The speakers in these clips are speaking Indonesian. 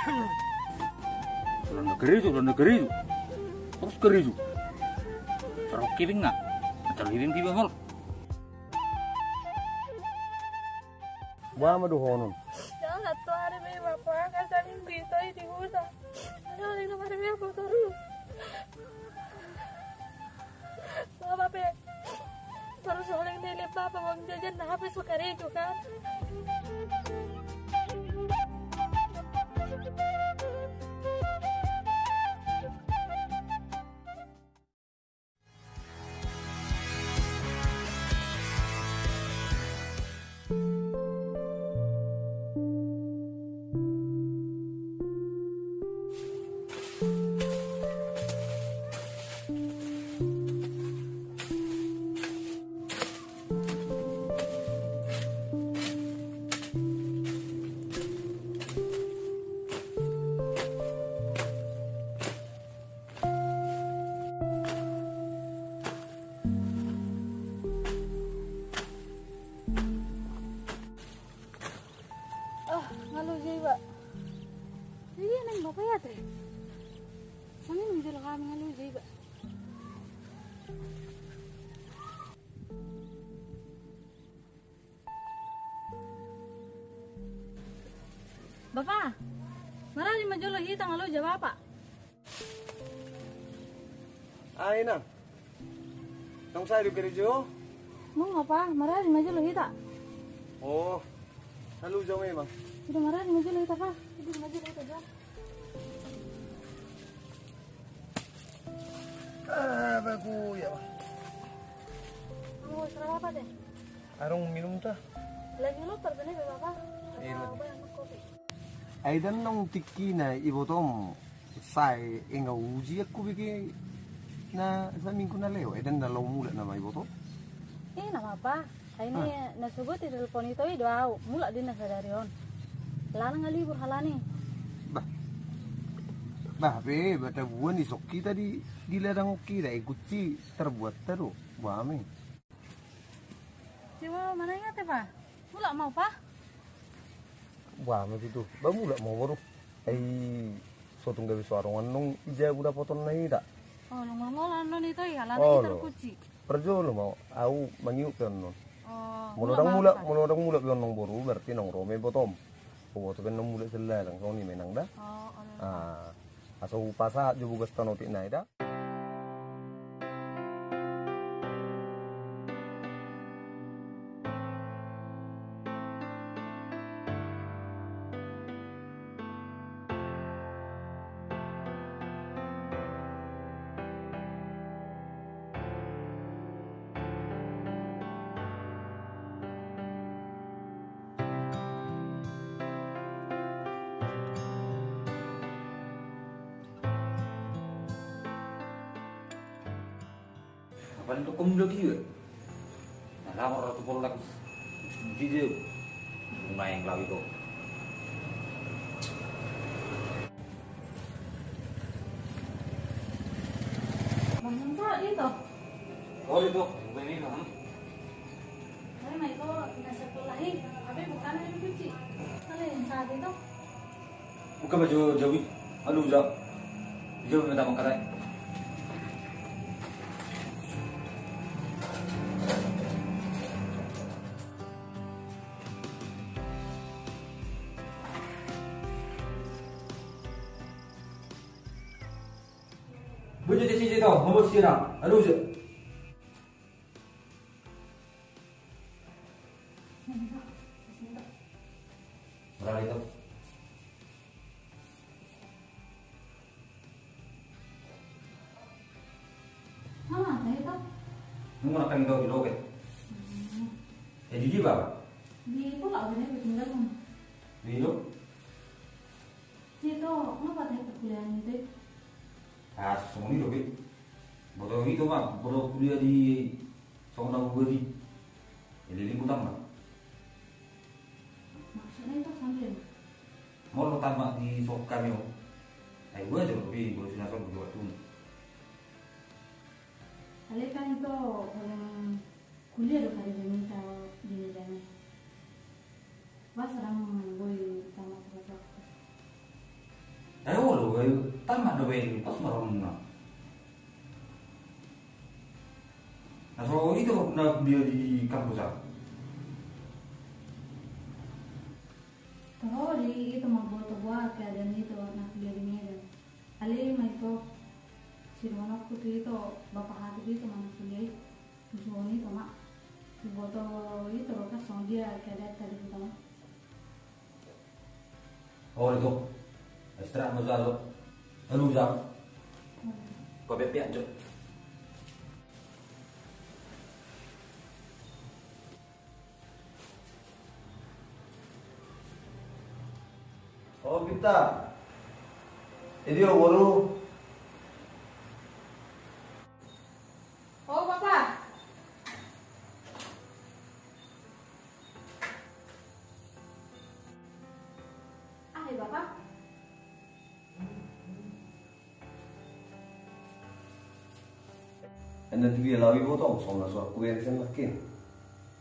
Udah negeri itu, udah negeri itu. Terus keri itu. Terus kiring nggak? Tiba mal. Wa ma do honon. Jangan satu hari be bapak kan saling bisa di hutan. Jangan lagi nomor be aku terus. Bapak be terus oleh nilai bapak mau jajan nah habis suka itu do keri jo. Mau apa? Marah di majulo hita. Oh. Halu jo may ma. Sudah marah di majulo hita kah? Sudah majulo hita jawab. Ah, ba kuya. Mau serah apa deh? Arong minum ta. Lagi lu terbenih bapak. Iya, Mau Lu. apa yang kopi? Ay dan nong tiki na ibotom sai inga uji aku bigi na sa minggu na leo. Ay dan na law mula na may boto. Eh, nama apa? Ini nasubut di telepon itu itu au. Mula di nasadari on. Lana ngalibur halani. Bah. Bah, be, bata buwan ni soki tadi di ladang oki da ikuti terbuat teru. Wame. Coba mana ingat ya, Pak? Mula mau, Pak? Wame itu. Ba mula mau baru. Ay sotong gabi suarong nong ija udah potong na ida. Oh, lu mau non itu ya, lana Oh, lo. kuci. Perjo lo mau au mangiu kan non. Oh, Mulodang mula, mulodang mula bion nong boru berarti nong rome botom. Puwoto kan nong mula sila lang kau ni menang dah. Oh, oh, Ah, aso upasa jo bugas tanoti na ida. Apa itu kum lagi ya? Nah, lama ratu pol lagi. Video. Bunga yang lawi itu. Bangun Pak, itu. Oh itu, bukan ini kan? Tapi mah itu nasi pelahi, tapi bukan yang kuci. Kalau yang saat itu, Buka baju Jawi. Aduh, Jaw. Jaw minta makan Baju di sini tau, mau sirang. Aduh, Jaw. Berapa itu? mana ada itu? Nung akan kau biloket. Ya bodoh kuliah di Songna Budi. Jadi lingkup tambah. Maksudnya itu sambil Mau lo tambah di sok kami oh. Eh, gue aja lebih, gue sudah sok berdua tuh. Kali kan itu orang kuliah do kali diminta di dalamnya. Pas orang boy sama terus Tama do ben pas maron na. Nah, so itu na dia di kampus ah. Tahu di itu mau buat buat keadaan itu nak dia di Medan. Ali mah itu si mana aku tuh itu bapak hati itu mana kuliah musuh itu mak si boto itu kan sama dia keadaan tadi pertama. Oh itu. Extra mo sa lo. Ano sa? Ko be pian jo. Oh kita. Ini yang baru. Oh bapak. Ah ya bapak. Anda dia lawi botong sama suara kue yang saya makin.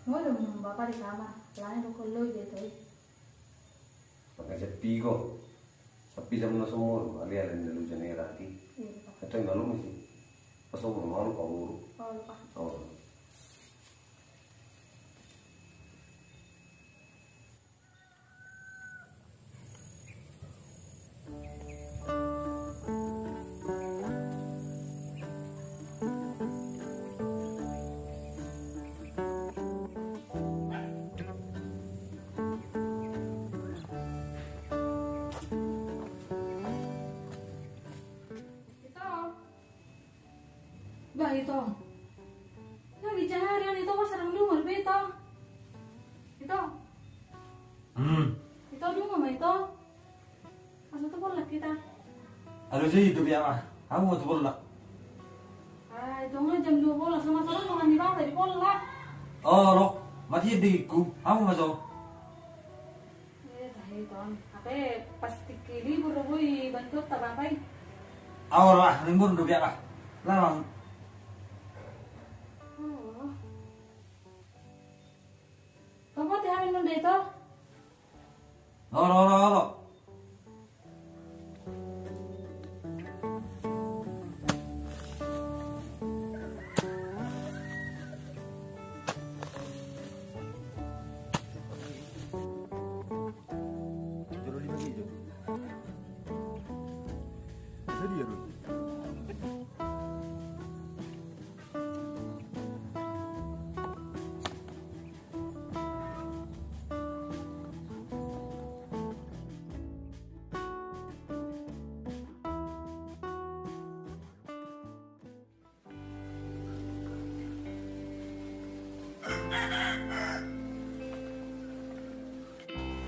Mau dong bapak di kamar. Lain aku lo gitu. Pakai sepi kok. Sepi sama semua. Ali ada yang dulu jangan rati. Iya bapak. Itu yang malu mesti. Pas aku malu kau uru. Itu. Nah bicara itu pas serang dulu mau itu. Itu. Hmm. Itu dulu mah itu. Masa tuh boleh kita. Ano sih itu biar ah. Kamu mau tuh lah. Ah itu mah jam dua bola sama sama mau di bawah di bola. Oh, lo. Mati di ku. Kamu masuk. Eh itu. Apa pas tiki libur boy bantu tabapai. Awal lah, limbur do biar ah. Larang. Teh amin nunda itu?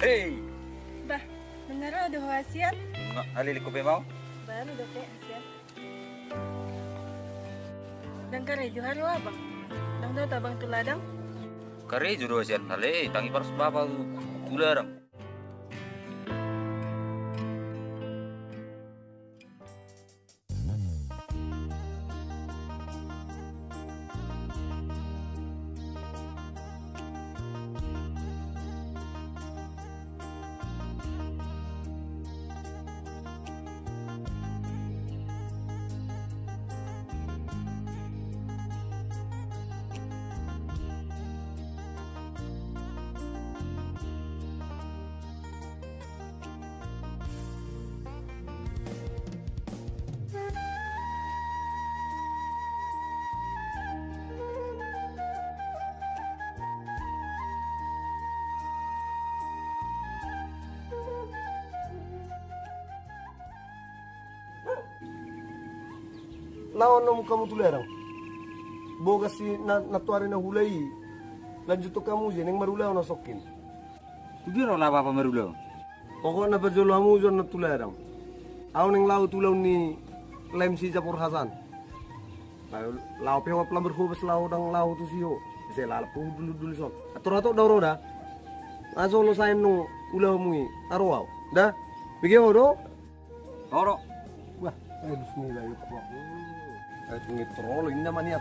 Hey. Bah, bener ada hasiat? Nga, alili ko ba mau? Baru udah kayak hasiat. Dan kare juharu abang. Dang daw tabang tuladang. Kare juro sian hale tangi paras baba tularang. Nang kamu tulerang? Boga si na natuari na hulay. Lanjut to kamu jen yang marulaw na sokin. Tugiro lah bapa merulo. Pokok na bajolo hamu jon na tulerang. Aw nang law tulaw ni lem si Japur Hasan. Law law pe wa plamber ko bas law dang law tu siyo. Se lala pu dulu dulu sok. Atur atur dauro da. Azo lo sain no ulaw mui. Da. Bigyan mo do? Oro. Wah, eh bismillah yuk. Wah. Eh ngitrolo ini namanya.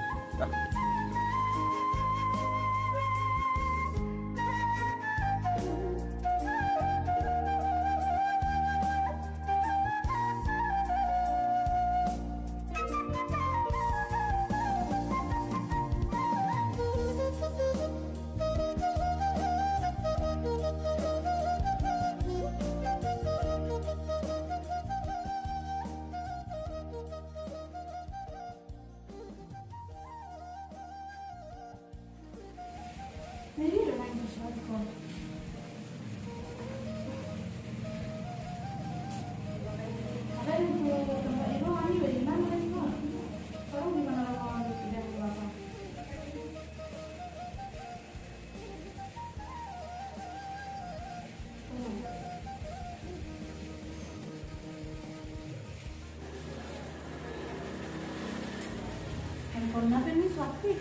Karena apa ini suapin?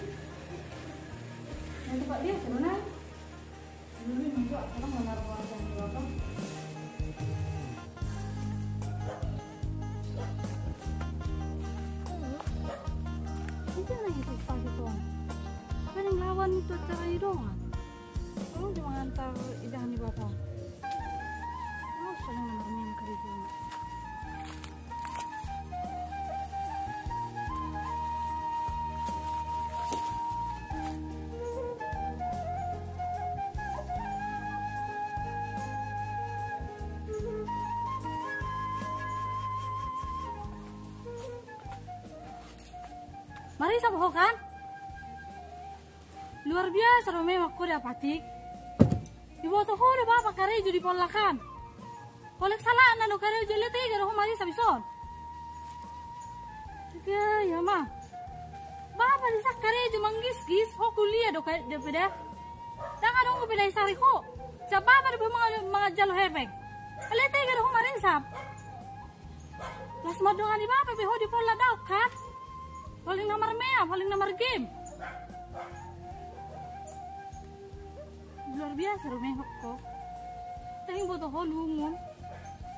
Nanti pak dia karena dulu nunggu orang menaruh wajah di bawah. Itu lagi tuh pas itu. Kan yang lawan itu cara doang. Kamu cuma ngantar idahan Mari sama kan? Luar biasa lo memang kau dapatik. Di foto ho ada bapak karejo di polakan. Kolek salah na lo karejo lihat aja lo mari sabison. Tiga ya mah. Bapak di sak karejo manggis gis ho kuliah do kayak dia beda. Jangan dong beda sari ho. Sa bapak di mga mga jalo hebeng. Lihat aja lo mari sab. Las madongan di bapak beho di pola daw kan. Paling nomor mea, paling nomor game. Luar biasa rumah ko. Tayong boto ho lumon.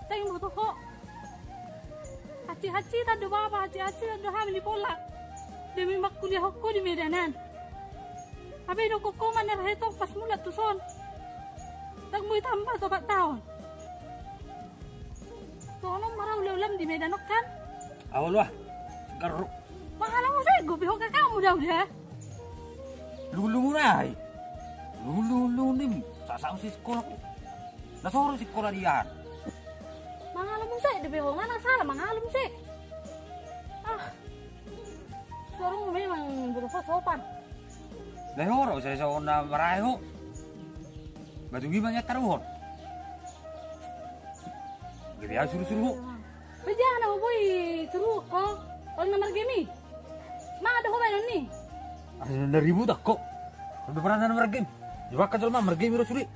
Tayong boto ho. Haci-haci tado baba, haci-haci tado hamil pola. Demi makuliah ko di Medanan. Abi do ko man na heto pas mula tuson. Tag mo tambah to bat taon. Tolong marah ulam di Medan kan? Awal wah. Garuk. Ego, biho ka kamu daw dia. Lulu na ay. Lulu nim. Sasama si sekolah ko. Nasoro si sekolah diyan. Mangalam mo sa, di biho nga nang salah, mangalam si. Ah. Mo memang berupa sopan. Dahoro sa sa na marayo. Batu gimana taruhon. Gede ya suruh-suruh. Bejana mo boy, turu ko. All na margimi. Mga ada ko ba nun ni? Ada na ribu tak kok. Udah pernah na mergame. Jawab ka mah mergame ro suri. Eh?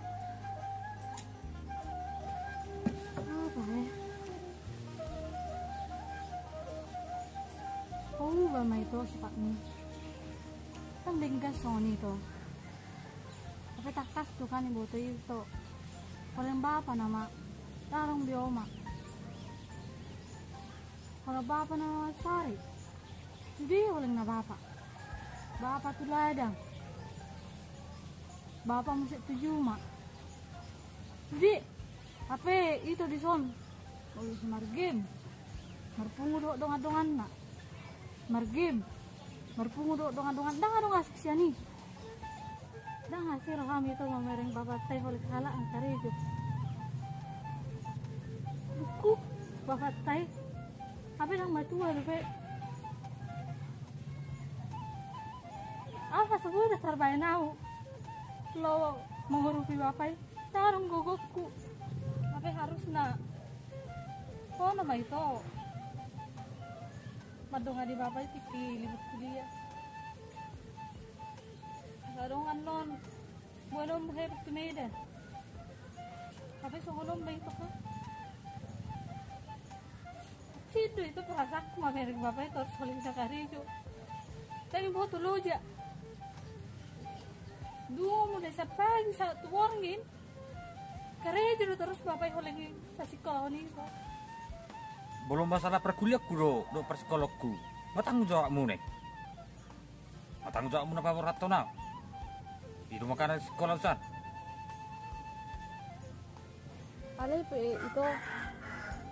Oh, ba may ito sa ni. Tanding ka so nito. Tapi takas tuh kan ibu tuh itu. Paling bapa nama. Tarong bioma. Kalau bapa nama sari. Jadi paling na bapa. Bapa tuh ladang. Bapa mesti tujuh mak. Jadi apa itu di son? Si margim. Marpungu do dongan-dongan na. Margim. Marpungu do dongan-dongan. Dah dong asik siya ni. Dah ngasih roham itu mamereng bapak teh oleh kala ang karijo. Buku bapak teh. Apa yang matua lupa? Apa sebuah terbaik nau? Lo menghurupi bapak tarung gogokku. Apa harus na? Oh nama itu. Madonga di bapak itu libut kuliah. Sarungan non. Mujer ke Medan. Tapi songolom ba ito ka? Sino ito bapak itu harus saling sakarijo. Tapi mau tulo Dua mo na sa pagi sa tuwangin. Karejo terus bapak holengi sa sekolah ni ko. Belum masalah perkuliahku do, do persekolahku. Matanggung jawabmu nih. Matanggung jawabmu napa rato na. Itu makanan sekolah usan. Ale pe ito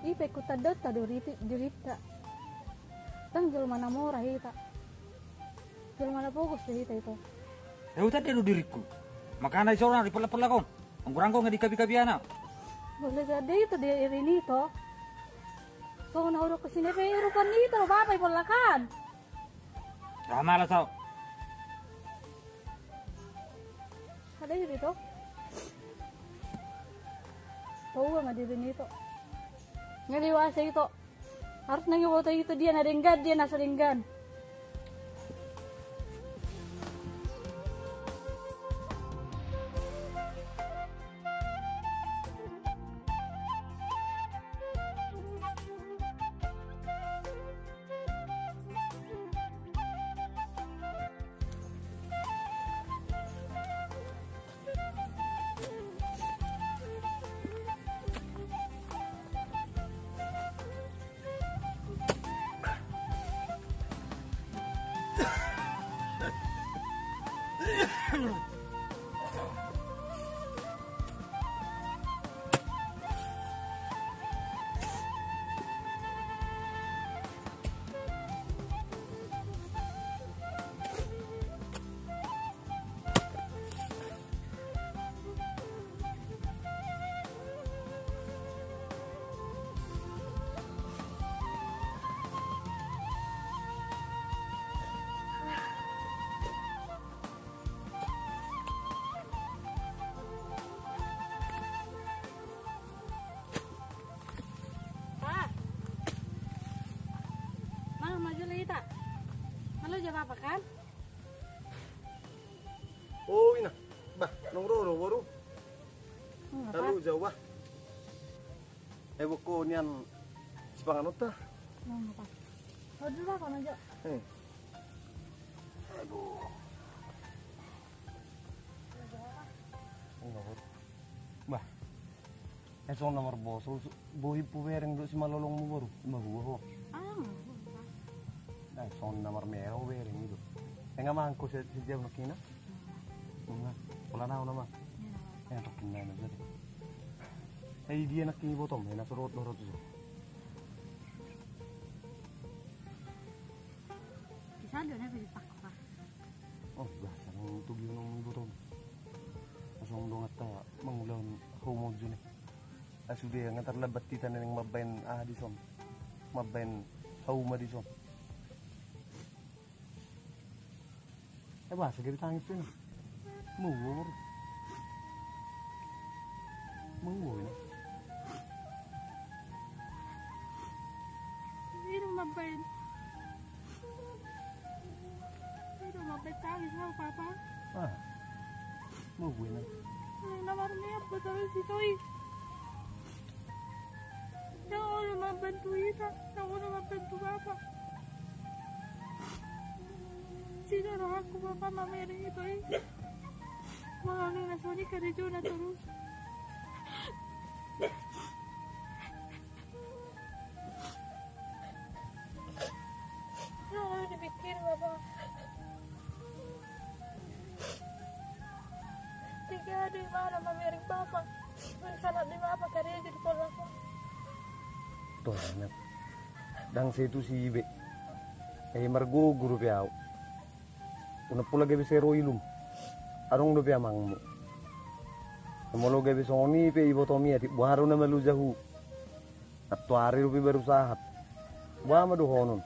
ipe kutadot ta doriti dirita. Tang jul mana murah ita. Jul mana fokus deh ita itu. Udah dia do diriku. Makanan seorang di pela-pela kon. Angkurang ko nga di kabi-kabi anak. Boleh jadi itu dia ini to. So na udah ke sini pe rupan itu lo bapak polakan. Rama lah tau. Ada jadi to. Tahu nggak di sini itu. Ngeliwasa itu. Harus nangi foto itu dia nadenggan dia nasa Buku nian ta. Hmm, apa? Oh, dulu ako na Jo. Eh. Aduh. Enggak, Bah. Eh, so nomor bos, so bohi puwereng do si malolong mo baru, magua ho. Ah, Nah, so nomor merah wereng itu. Eh, nggak mangko si nakina. Enggak, wala na ako naman. Eh, tokin na na dyan. Eh, dia nakini bottom, eh, nasurot lorot so. Bisa. Oh, bahasa ng tugi ng bottom. Asong dong at uh, mangulang homog dyan eh. Asude, ang tarlabat tita na ng ah dison. Mabayan hauma dison. Eh, bahasa gabi tangis ito na. Mawar. Mawar papa? Ah, mawar na. Ay, naman niya po tayo si Toy. Siya ako naman bantu isa. Siya ako naman bantu papa. Sino na ako papa mamiring ito eh. Mga nang nasuni ka rin na terus. Ano di mana mamiring papa. Salat di papa kaya jadi pola ko. Tuh, anak. Dang sa ito si Ibe. Eh, margo guru piao. Una pula gabi sa ilum. Arong do piya mang mo. Namolo gabi sa oni pe ibo to miya. Buharo na malu jahu. At tuari rupi baru sahat. Buha madu honon.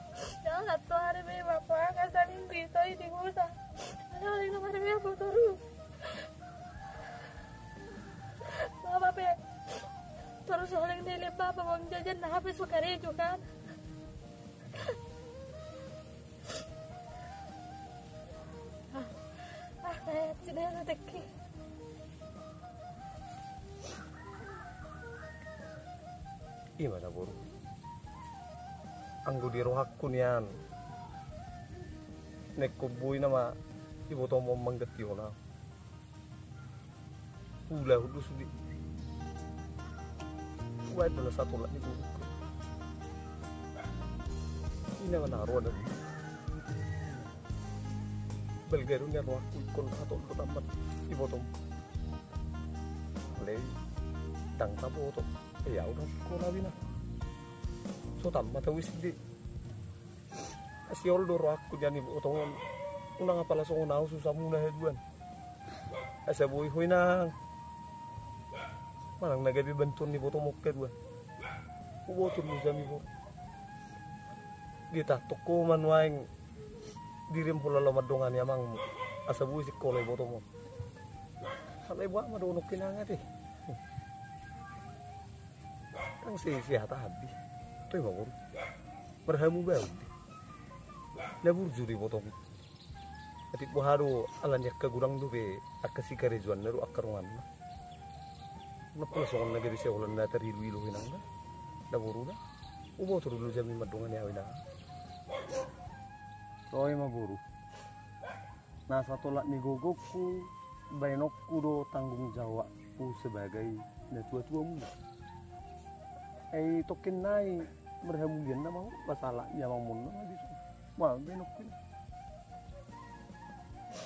Bapak mau jajan nah habis bekerja kan. Ah, saya tidak rezeki. Iya mana buru. Anggo di rohak ko niyan. Nekkubuy nama ibo to mo manggati na. Hula hudu sudi. Wait na sa tulad ni buru ko. Ina nga naro na. Belgero niya rohak ko ko tamat ibo to. Lay. Tang tabo to. Ya udah sekolah bina. So tamat wis di. Asiol doro aku jani utongon. Una nga pala so unao susah muna heduan. Asa buhay huy nang. Manang nagabi bantun ni boto mokke dua. Ubotun mo jami bo. Gita toko man waing dirim pula lamadongan yamang asa buhay si kolay boto mo. Halay buha madunok kinangat eh. Ang sisiyata habis. Ito yung bagor. Marhamu ba yun? Labur juri botong. Ati buharo alan yak kagurang dube akasi karejuan naru akarungan na. Napula sokan na gadi siya ulan na tarilu ilu hinang na. Laburu na. Ubo turulu jami madungan ya wina. Toy maburu. Nasa tolak ni gogokku, bainokku do tanggung jawabku sebagai natua-tua muda ay tokin nai berhamulian na mau basala niya mang muno di wah benokin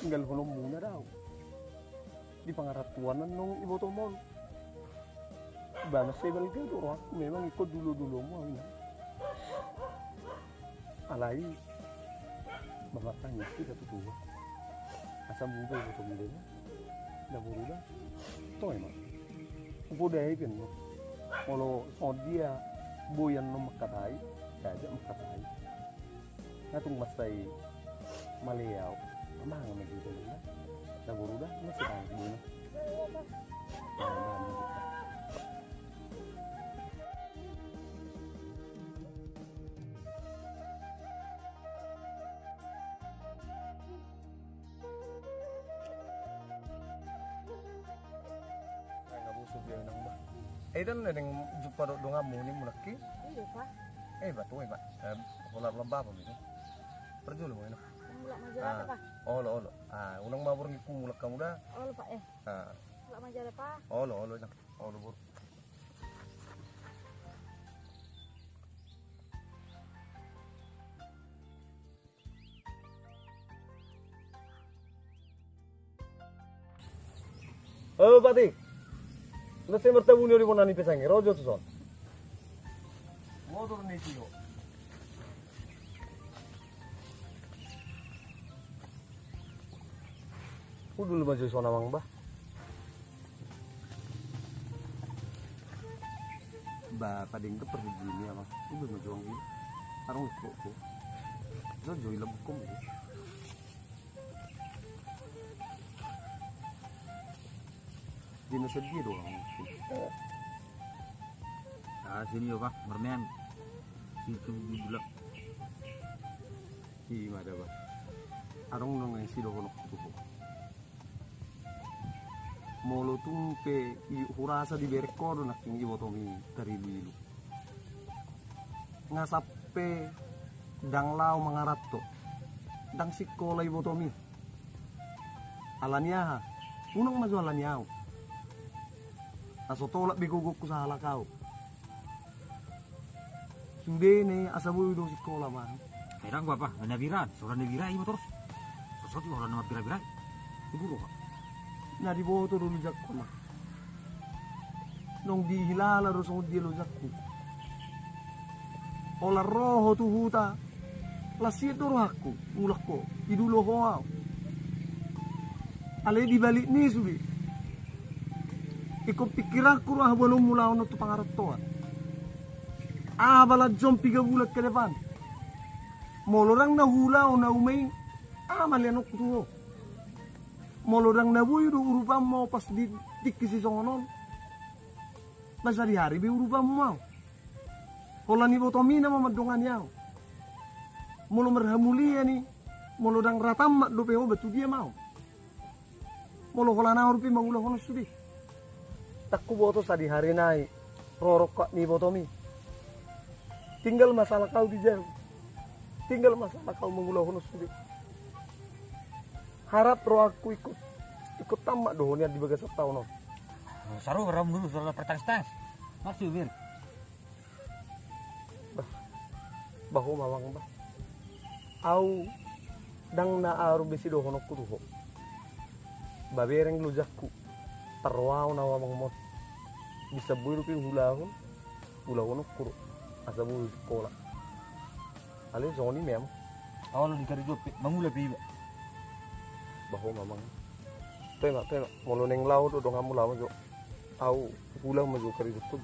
tinggal hulong muna daw di pangaratuan nung mo Bana sa ibal ka duro ako memang ikut dulu-dulu mo ini alay mamatanya sih katu tuwa asam iboto mo din na buruda to emang dahil kan mo kalau so dia buyan no makatai saja makatai natung masay maliaw amang na gitu na naburuda masih muna Eh dan neng jumpa do dong kamu ni mulaki. Iya, Pak. Eh batu eh pak. Eh pola lembah apa gitu. Perju lu ini. Mulak majalah, Pak. Oh lo lo. Ah unang mabur ngiku mulak kamu dah. Oh, Pak eh. Ah Mulak majalah, Pak. oh lo lo nang. Oh lo bur. Oh, Pati. Nasi bertemu ni orang nani pesangi. Rojo tu son. Motor ni tio. Udah lu maju sona mang bah. Ba pading ke pergi gini apa? Udah maju ang gini. Arang kok ko. Zo joy lab ko mo. Di na sedih doang. Nah, sini yo pak, mermen. Situ di belak. Di mana ba? Arang nang ang silo ko ko. Molo tumpe i hurasa di berkodo nak tinggi botomi dari lilu. Ngasape dang lau mangarato. Dang sikola. Alanya ha. Unang mazu alanya ho. Aso tolak biguguk ko sa halakaw. Sude ne asabu do sikola mah. Merang gua pak, hanya viran, seorang ni virai motor. Sosok orang nama virai. Ibu kok. na di boto do lujak ko na. Nung di hilala ro sa di lujak ko. Ola roho tu huta. Lasito ro hakku, ulak ko. Aw. Ale di balik ni subi. Iko pikiran ko ro habalo mula ono tu pangarap to. Ah bala jom piga bulat ke depan. Molorang na hula na umay. Ah malianok tuho molorang na buy do urupa mo pas di tikki si songonon masa di hari bi urupa mau Hola ni botomi na mamadongan yaw molo ya ni molo ratam mak do peo betu dia mau molo hola na urupi mangula hono sudi takku boto sa di hari nai. Rorok kok ni botomi. Tinggal masalah kau di jauh tinggal masalah kau mangula hono sudi harap roh aku ikut ikut tamak dohnya di bagas tahun no. Saru ram dulu soal pertang-tang. Masih bir. bahu mawang ba au dang na aru besi dohono kutuho babereng lujakku. Tarwao na wamang mot bisa buru pi hulahun hulahun kuru asa buru sekolah ale zoni mem Awal di kari jopi, mangula piba. bahu mamang. Tema tema molo neng lau do dong amu lau jo. Au hulah maju kari jutub